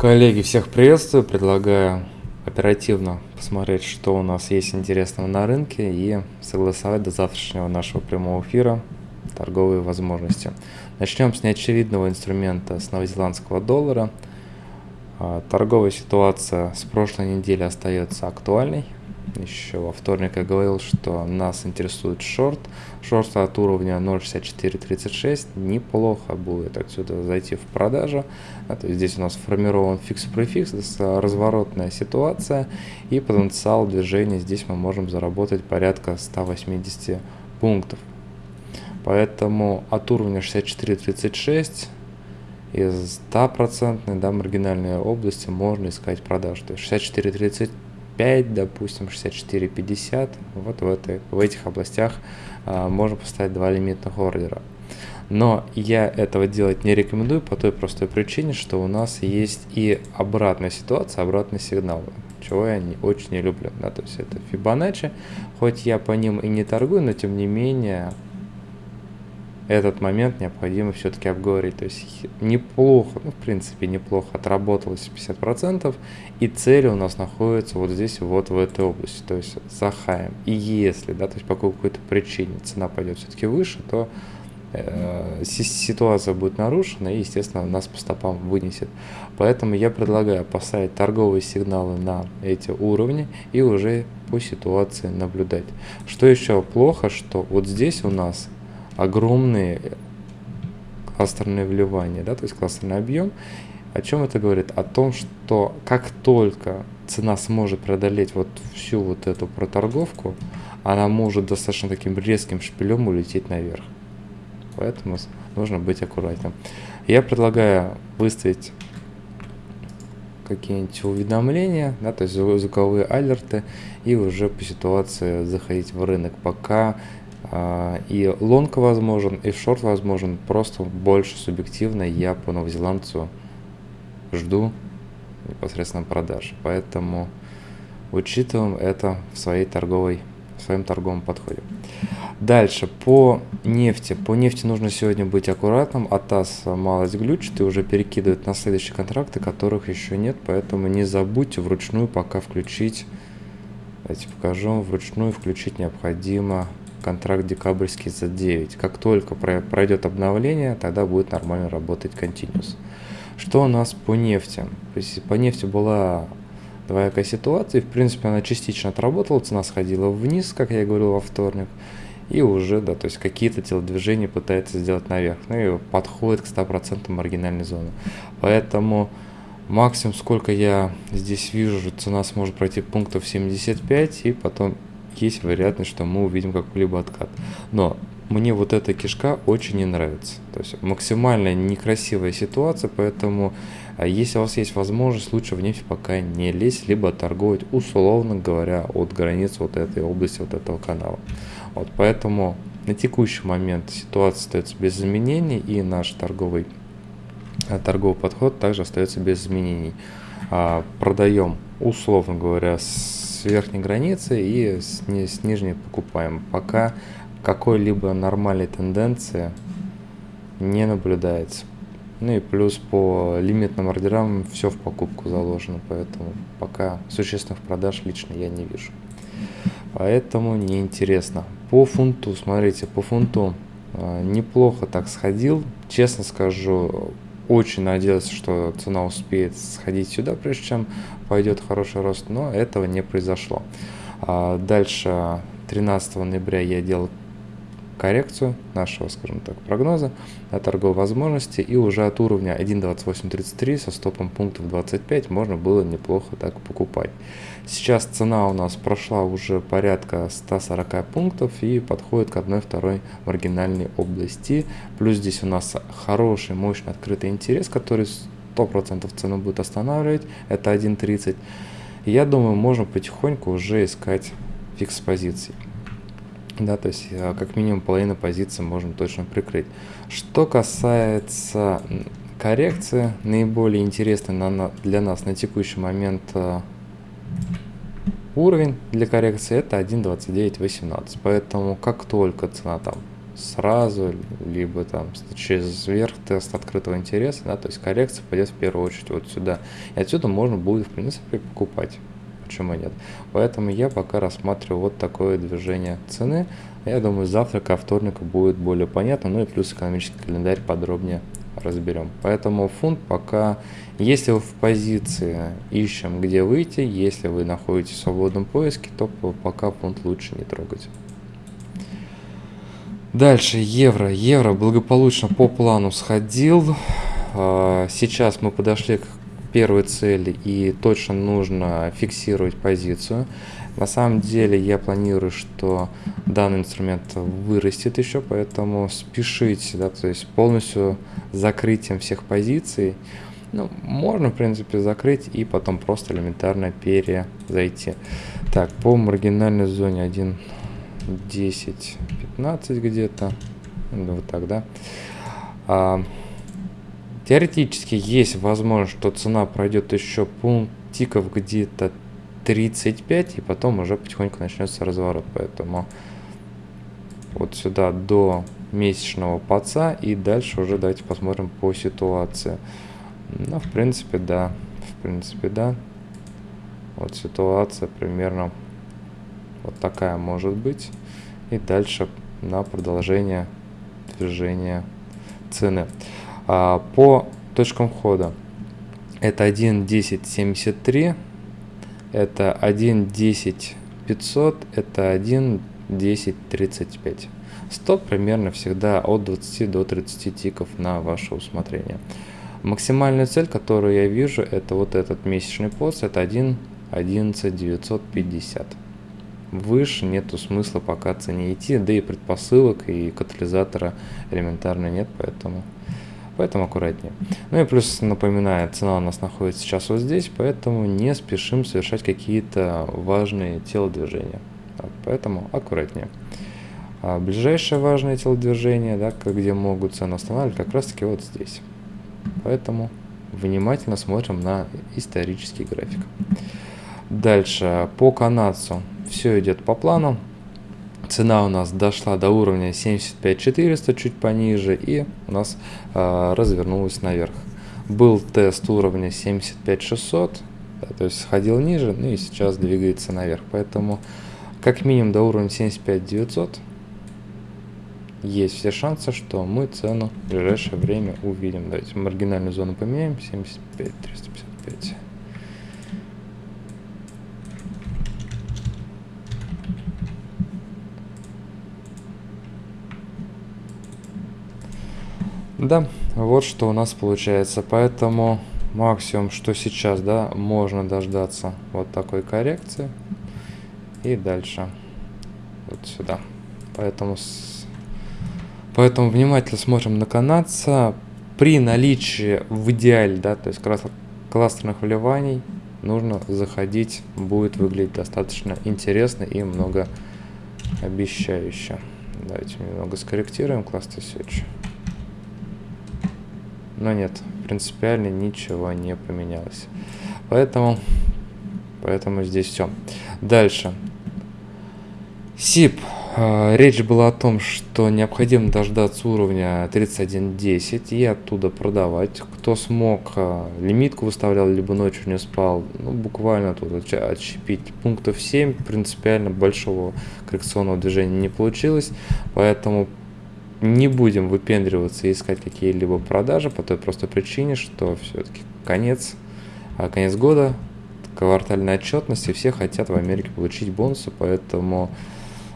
Коллеги, всех приветствую. Предлагаю оперативно посмотреть, что у нас есть интересного на рынке и согласовать до завтрашнего нашего прямого эфира торговые возможности. Начнем с неочевидного инструмента с новозеландского доллара. А, торговая ситуация с прошлой недели остается актуальной еще во вторник я говорил, что нас интересует шорт. Шорт от уровня 0.6436 неплохо будет отсюда зайти в продажу. А, то есть здесь у нас формирован фикс-префикс, разворотная ситуация и потенциал движения. Здесь мы можем заработать порядка 180 пунктов. Поэтому от уровня 64.36 из 100% да, маргинальной области можно искать продажу. То есть 64.35 65, допустим, 64-50, вот в, этой, в этих областях а, можно поставить два лимитных ордера. Но я этого делать не рекомендую по той простой причине, что у нас есть и обратная ситуация, обратный сигнал, чего я не, очень не люблю. Да, то есть это Fibonacci, хоть я по ним и не торгую, но тем не менее этот момент необходимо все-таки обговорить. То есть неплохо, ну, в принципе, неплохо отработалось 50%, и цель у нас находится вот здесь, вот в этой области, то есть за хаем. И если, да, то есть по какой-то причине цена пойдет все-таки выше, то э, ситуация будет нарушена и, естественно, нас по стопам вынесет. Поэтому я предлагаю поставить торговые сигналы на эти уровни и уже по ситуации наблюдать. Что еще плохо, что вот здесь у нас огромные кластерные вливания, да, то есть кластерный объем. О чем это говорит? О том, что как только цена сможет преодолеть вот всю вот эту проторговку, она может достаточно таким резким шпилем улететь наверх. Поэтому нужно быть аккуратным. Я предлагаю выставить какие-нибудь уведомления, да, то есть звуковые алерты, и уже по ситуации заходить в рынок, пока и лонг возможен, и шорт возможен, просто больше субъективно я по новозеландцу жду непосредственно продаж. Поэтому учитываем это в своей торговой, в своем торговом подходе. Дальше, по нефти. По нефти нужно сегодня быть аккуратным. АТАС малость глючит и уже перекидывает на следующие контракты, которых еще нет. Поэтому не забудьте вручную пока включить. Давайте покажу. Вручную включить необходимо контракт декабрьский за 9. Как только пройдет обновление, тогда будет нормально работать Continuous. Что у нас по нефти? По нефти была двоякая ситуация, в принципе она частично отработала, цена сходила вниз, как я говорил во вторник, и уже, да, то есть какие-то телодвижения пытается сделать наверх, ну и подходит к 100% маргинальной зоны. Поэтому максимум, сколько я здесь вижу, цена сможет пройти пунктов 75 и потом есть вероятность, что мы увидим какой-либо откат. Но мне вот эта кишка очень не нравится. То есть максимально некрасивая ситуация, поэтому а, если у вас есть возможность, лучше в нефть пока не лезть, либо торговать условно говоря от границ вот этой области, вот этого канала. Вот поэтому на текущий момент ситуация остается без изменений и наш торговый, а, торговый подход также остается без изменений. А, продаем условно говоря с с верхней границы и с, ни, с нижней покупаем. Пока какой-либо нормальной тенденции не наблюдается. Ну и плюс по лимитным ордерам все в покупку заложено, поэтому пока существенных продаж лично я не вижу. Поэтому неинтересно. По фунту, смотрите, по фунту э, неплохо так сходил. Честно скажу, очень надеялся, что цена успеет сходить сюда, прежде чем пойдет хороший рост, но этого не произошло. А дальше 13 ноября я делал коррекцию нашего, скажем так, прогноза на торговой возможности и уже от уровня 1.2833 со стопом пунктов 25 можно было неплохо так покупать. Сейчас цена у нас прошла уже порядка 140 пунктов и подходит к одной-второй маргинальной области. Плюс здесь у нас хороший, мощный открытый интерес, который 100% цену будет останавливать. Это 1.30. Я думаю, можно потихоньку уже искать фикс позиций. Да, то есть э, как минимум половину позиции можно точно прикрыть. Что касается коррекции, наиболее интересный для нас на текущий момент э, уровень для коррекции это 1.2918. Поэтому как только цена там сразу, либо там через верх тест открытого интереса, да, то есть коррекция пойдет в первую очередь вот сюда. И отсюда можно будет, в принципе, покупать. Почему нет? Поэтому я пока рассматриваю вот такое движение цены. Я думаю, завтра ко вторнику будет более понятно, ну и плюс экономический календарь подробнее разберем. Поэтому фунт пока, если вы в позиции ищем, где выйти, если вы находитесь в свободном поиске, то пока фунт лучше не трогать. Дальше евро. Евро благополучно по плану сходил. А, сейчас мы подошли к первой цели и точно нужно фиксировать позицию. На самом деле я планирую, что данный инструмент вырастет еще, поэтому спешите, да, то есть полностью закрытием всех позиций. Ну, можно, в принципе, закрыть и потом просто элементарно перезайти. Так, по маргинальной зоне 1, 10, 15 где-то. Ну, вот так, да. А, теоретически есть возможность, что цена пройдет еще пунктиков где-то 35, и потом уже потихоньку начнется разворот. Поэтому вот сюда до месячного паца, и дальше уже давайте посмотрим по ситуации. Ну, в принципе, да. В принципе, да. Вот ситуация примерно вот такая может быть. И дальше на продолжение движения цены. А, по точкам входа это 1.1073, это 1.10 500, это 1.1035. Стоп примерно всегда от 20 до 30 тиков на ваше усмотрение. Максимальная цель, которую я вижу, это вот этот месячный пост, это 1.11 Выше нету смысла пока цене идти, да и предпосылок и катализатора элементарно нет, поэтому поэтому аккуратнее. Ну и плюс напоминаю, цена у нас находится сейчас вот здесь, поэтому не спешим совершать какие-то важные телодвижения. Так, поэтому аккуратнее. А ближайшее важное телодвижение, да, где могут цену останавливать, как раз таки вот здесь. Поэтому внимательно смотрим на исторический график. Дальше, по канадцу все идет по плану. Цена у нас дошла до уровня 75400, чуть пониже, и у нас э, развернулась наверх. Был тест уровня 75600, да, то есть сходил ниже, ну и сейчас двигается наверх. Поэтому как минимум до уровня 75900 есть все шансы, что мы цену в ближайшее время увидим. Давайте маргинальную зону поменяем. 75, 355. Да, вот что у нас получается. Поэтому максимум, что сейчас, да, можно дождаться вот такой коррекции. И дальше вот сюда. Поэтому Поэтому внимательно смотрим на канадца. При наличии в идеале, да, то есть кластерных вливаний, нужно заходить, будет выглядеть достаточно интересно и много обещающе. Давайте немного скорректируем кластер Search. Но нет, принципиально ничего не поменялось. Поэтому, поэтому здесь все. Дальше. SIP. А, речь была о том, что необходимо дождаться уровня 31.10 и оттуда продавать. Кто смог, а, лимитку выставлял, либо ночью не спал, ну, буквально тут отщепить пунктов 7, принципиально большого коррекционного движения не получилось, поэтому не будем выпендриваться и искать какие-либо продажи по той простой причине, что все-таки конец, а, конец года, квартальная отчетность, и все хотят в Америке получить бонусы, поэтому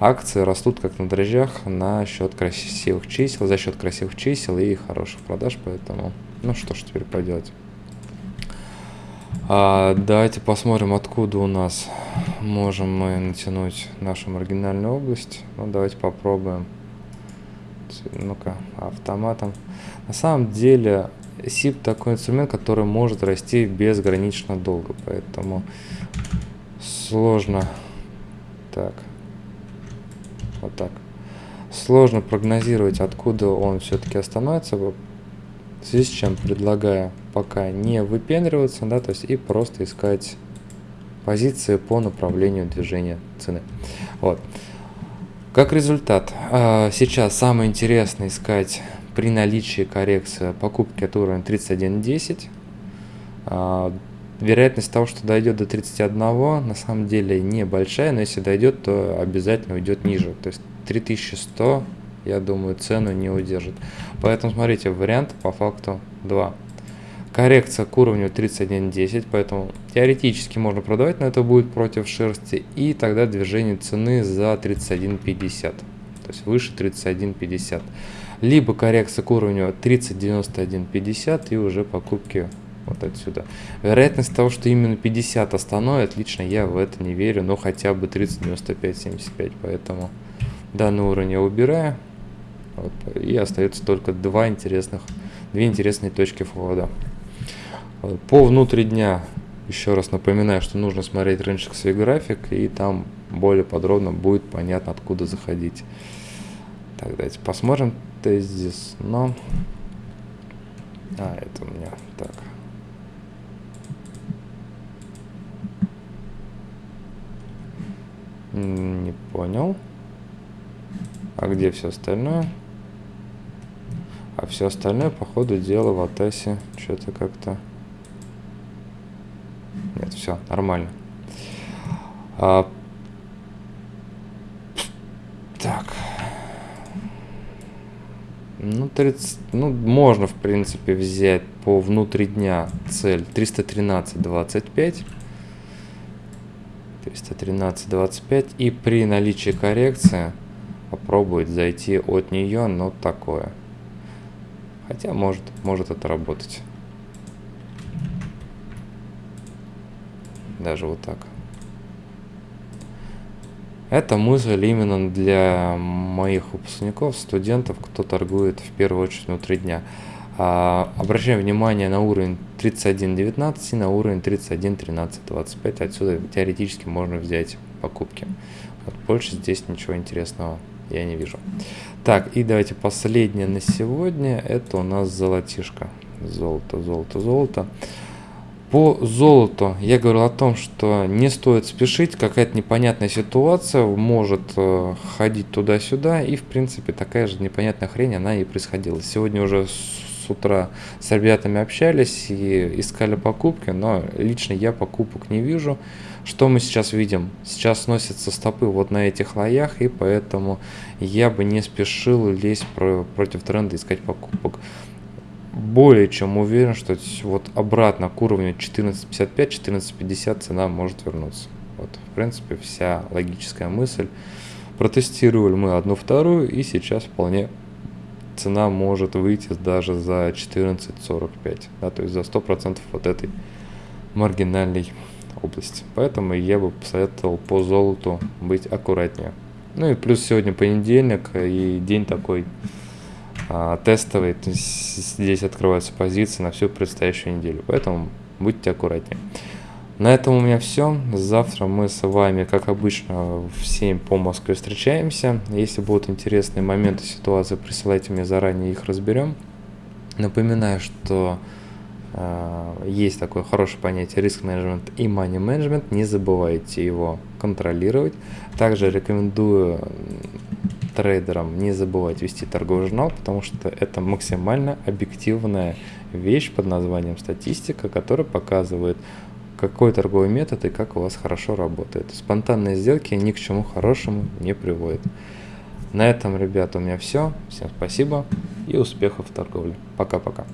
акции растут как на дрожжах на счет красивых чисел, за счет красивых чисел и хороших продаж, поэтому, ну что ж теперь поделать. А, давайте посмотрим, откуда у нас можем мы натянуть нашу маргинальную область. Ну, давайте попробуем. Ну-ка, автоматом. На самом деле, SIP такой инструмент, который может расти безгранично долго, поэтому сложно. Так, вот так. Сложно прогнозировать, откуда он все-таки остановится, в связи с чем предлагаю пока не выпендриваться, да, то есть и просто искать позиции по направлению движения цены. Вот. Как результат, а, сейчас самое интересное искать при наличии коррекции покупки от уровня 31.10. А, вероятность того, что дойдет до 31, на самом деле небольшая, но если дойдет, то обязательно уйдет ниже. То есть 3100, я думаю, цену не удержит. Поэтому смотрите, вариант по факту 2 коррекция к уровню 31.10, поэтому теоретически можно продавать, но это будет против шерсти, и тогда движение цены за 31.50, то есть выше 31.50. Либо коррекция к уровню 30.91.50 и уже покупки вот отсюда. Вероятность того, что именно 50 остановит, лично я в это не верю, но хотя бы 30.95.75, поэтому данный уровень я убираю. Вот, и остается только два интересных, две интересные точки входа. По внутри дня, еще раз напоминаю, что нужно смотреть рыночный график, и там более подробно будет понятно, откуда заходить. Так, давайте посмотрим тезис, но... А, это у меня так. Не понял. А где все остальное? А все остальное, по ходу дела, в Атасе что-то как-то... Нет, все, нормально. А, так. Ну, 30, ну, можно, в принципе, взять по внутри дня цель 313.25. 313.25. И при наличии коррекции попробовать зайти от нее, но такое. Хотя может, может это работать. Даже вот так. Это мысль именно для моих выпускников, студентов, кто торгует в первую очередь внутри дня. А, обращаем внимание на уровень 31.19 и на уровень 31.13.25. Отсюда теоретически можно взять покупки. Вот больше здесь ничего интересного я не вижу. Так, и давайте последнее на сегодня. Это у нас золотишко. Золото, золото, золото. По золоту я говорил о том, что не стоит спешить, какая-то непонятная ситуация может э, ходить туда-сюда, и в принципе такая же непонятная хрень, она и происходила. Сегодня уже с утра с ребятами общались и искали покупки, но лично я покупок не вижу. Что мы сейчас видим? Сейчас сносятся стопы вот на этих лоях, и поэтому я бы не спешил лезть против тренда искать покупок более чем уверен, что вот обратно к уровню 14.55-14.50 цена может вернуться. Вот, в принципе, вся логическая мысль. Протестировали мы одну-вторую, и сейчас вполне цена может выйти даже за 14.45, да, то есть за 100% вот этой маргинальной области. Поэтому я бы посоветовал по золоту быть аккуратнее. Ну и плюс сегодня понедельник, и день такой а, тестовый, то есть здесь открываются позиции на всю предстоящую неделю, поэтому будьте аккуратнее. На этом у меня все. Завтра мы с вами, как обычно, в 7 по Москве встречаемся. Если будут интересные моменты ситуации, присылайте мне заранее, их разберем. Напоминаю, что э, есть такое хорошее понятие риск менеджмент и money менеджмент. Не забывайте его контролировать. Также рекомендую трейдерам не забывать вести торговый журнал, потому что это максимально объективная вещь под названием статистика, которая показывает, какой торговый метод и как у вас хорошо работает. Спонтанные сделки ни к чему хорошему не приводят. На этом, ребята, у меня все. Всем спасибо и успехов в торговле. Пока-пока.